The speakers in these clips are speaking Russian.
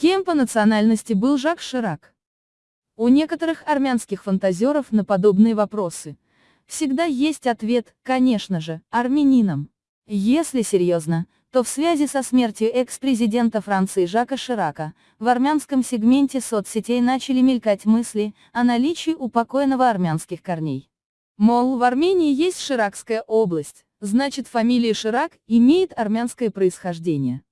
Кем по национальности был Жак Ширак? У некоторых армянских фантазеров на подобные вопросы всегда есть ответ, конечно же, армянином. Если серьезно, то в связи со смертью экс-президента Франции Жака Ширака, в армянском сегменте соцсетей начали мелькать мысли о наличии у армянских корней. Мол, в Армении есть Ширакская область, значит фамилия Ширак имеет армянское происхождение.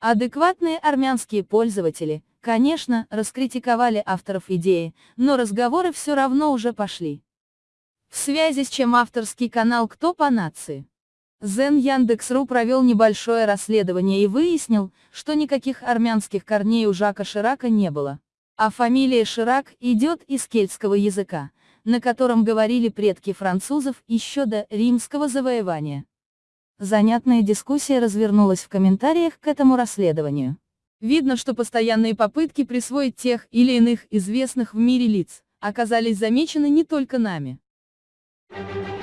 Адекватные армянские пользователи, конечно, раскритиковали авторов идеи, но разговоры все равно уже пошли. В связи с чем авторский канал «Кто по нации?» Зен Яндекс.ру провел небольшое расследование и выяснил, что никаких армянских корней у Жака Ширака не было. А фамилия Ширак идет из кельтского языка, на котором говорили предки французов еще до римского завоевания. Занятная дискуссия развернулась в комментариях к этому расследованию. Видно, что постоянные попытки присвоить тех или иных известных в мире лиц оказались замечены не только нами. Thank you.